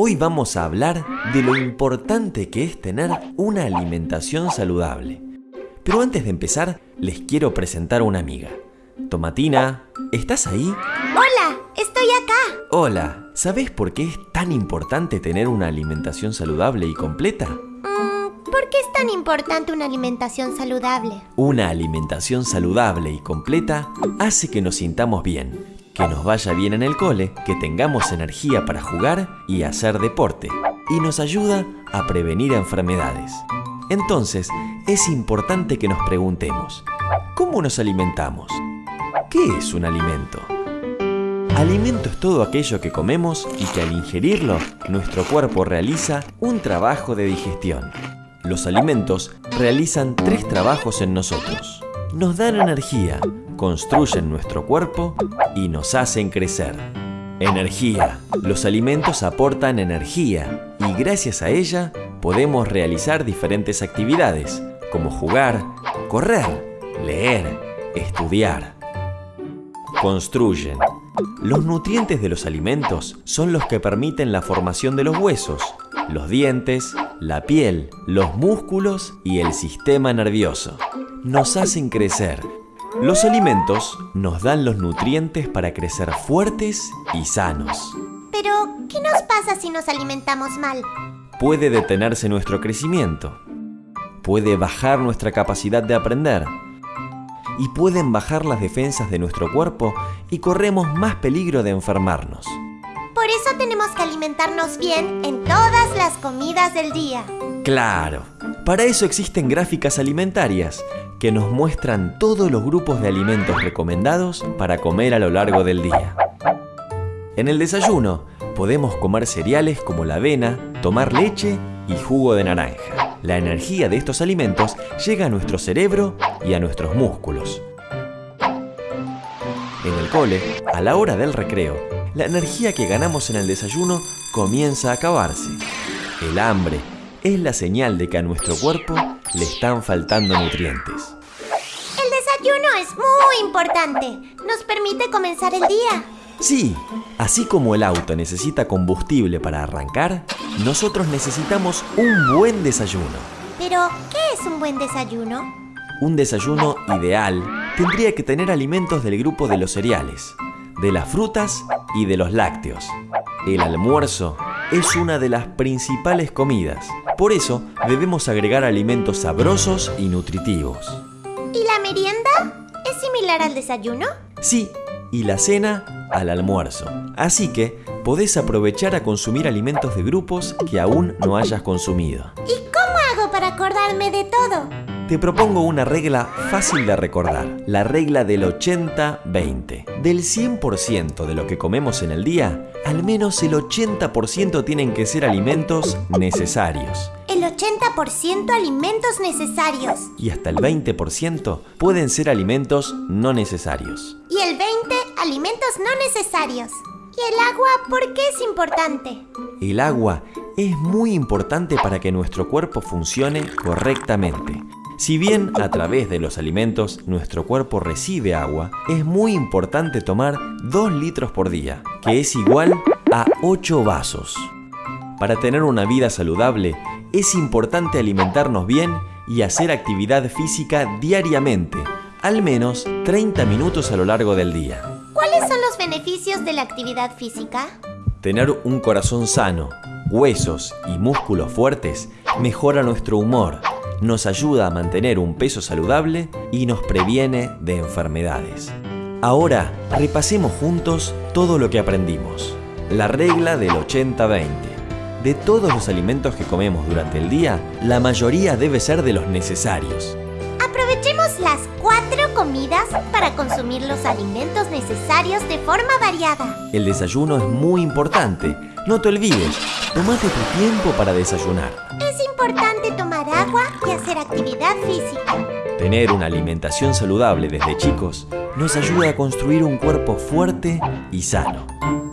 Hoy vamos a hablar de lo importante que es tener una alimentación saludable. Pero antes de empezar, les quiero presentar a una amiga. Tomatina, ¿estás ahí? Hola, estoy acá. Hola, ¿sabes por qué es tan importante tener una alimentación saludable y completa? Mm, ¿Por qué es tan importante una alimentación saludable? Una alimentación saludable y completa hace que nos sintamos bien, que nos vaya bien en el cole, que tengamos energía para jugar y hacer deporte, y nos ayuda a prevenir enfermedades. Entonces, es importante que nos preguntemos, ¿cómo nos alimentamos? ¿Qué es un alimento? Alimento es todo aquello que comemos y que al ingerirlo, nuestro cuerpo realiza un trabajo de digestión. Los alimentos realizan tres trabajos en nosotros. Nos dan energía, construyen nuestro cuerpo y nos hacen crecer. Energía. Los alimentos aportan energía y gracias a ella podemos realizar diferentes actividades como jugar, correr, leer, estudiar. Construyen. Los nutrientes de los alimentos son los que permiten la formación de los huesos, los dientes, la piel, los músculos y el sistema nervioso. Nos hacen crecer los alimentos nos dan los nutrientes para crecer fuertes y sanos. Pero, ¿qué nos pasa si nos alimentamos mal? Puede detenerse nuestro crecimiento, puede bajar nuestra capacidad de aprender y pueden bajar las defensas de nuestro cuerpo y corremos más peligro de enfermarnos. Alimentarnos bien en todas las comidas del día. Claro, para eso existen gráficas alimentarias que nos muestran todos los grupos de alimentos recomendados para comer a lo largo del día. En el desayuno podemos comer cereales como la avena, tomar leche y jugo de naranja. La energía de estos alimentos llega a nuestro cerebro y a nuestros músculos. En el cole, a la hora del recreo, la energía que ganamos en el desayuno comienza a acabarse. El hambre es la señal de que a nuestro cuerpo le están faltando nutrientes. El desayuno es muy importante. Nos permite comenzar el día. Sí, así como el auto necesita combustible para arrancar, nosotros necesitamos un buen desayuno. Pero, ¿qué es un buen desayuno? Un desayuno ideal tendría que tener alimentos del grupo de los cereales, de las frutas y de los lácteos. El almuerzo es una de las principales comidas. Por eso debemos agregar alimentos sabrosos y nutritivos. ¿Y la merienda? ¿Es similar al desayuno? Sí, y la cena al almuerzo. Así que podés aprovechar a consumir alimentos de grupos que aún no hayas consumido. ¿Y cómo hago para acordarme de todo? Te propongo una regla fácil de recordar, la regla del 80-20. Del 100% de lo que comemos en el día, al menos el 80% tienen que ser alimentos necesarios. El 80% alimentos necesarios. Y hasta el 20% pueden ser alimentos no necesarios. Y el 20% alimentos no necesarios. ¿Y el agua por qué es importante? El agua es muy importante para que nuestro cuerpo funcione correctamente. Si bien a través de los alimentos nuestro cuerpo recibe agua, es muy importante tomar 2 litros por día, que es igual a 8 vasos. Para tener una vida saludable, es importante alimentarnos bien y hacer actividad física diariamente, al menos 30 minutos a lo largo del día. ¿Cuáles son los beneficios de la actividad física? Tener un corazón sano, huesos y músculos fuertes mejora nuestro humor, nos ayuda a mantener un peso saludable y nos previene de enfermedades. Ahora, repasemos juntos todo lo que aprendimos. La regla del 80-20. De todos los alimentos que comemos durante el día, la mayoría debe ser de los necesarios. Aprovechemos las cuatro comidas para consumir los alimentos necesarios de forma variada. El desayuno es muy importante. No te olvides, tomate tu tiempo para desayunar. Es importante agua y hacer actividad física. Tener una alimentación saludable desde chicos nos ayuda a construir un cuerpo fuerte y sano.